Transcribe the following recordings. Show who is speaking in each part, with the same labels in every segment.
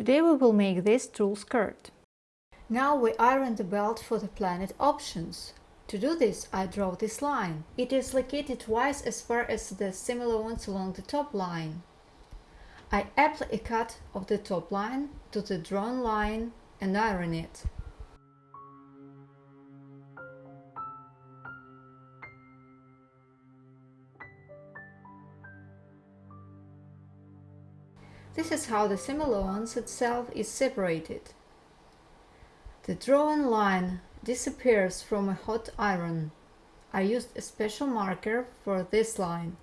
Speaker 1: Today we will make this tulle skirt.
Speaker 2: Now we iron the belt for the planet options. To do this, I draw this line. It is located twice as far as the similar ones along the top line. I apply a cut of the top line to the drawn line and iron it. This is how the similar itself is separated. The drawn line disappears from a hot iron. I used a special marker for this line.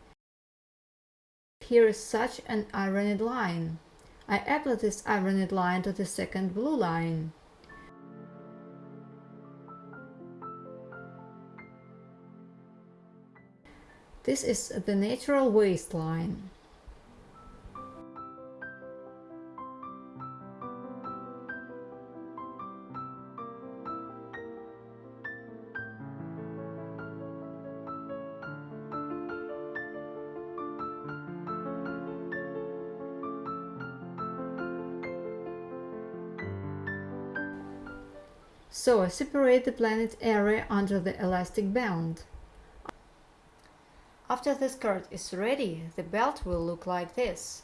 Speaker 2: Here is such an ironed line. I apply this ironed line to the second blue line. This is the natural waistline. So I separate the planet area under the elastic band. After the skirt is ready, the belt will look like this.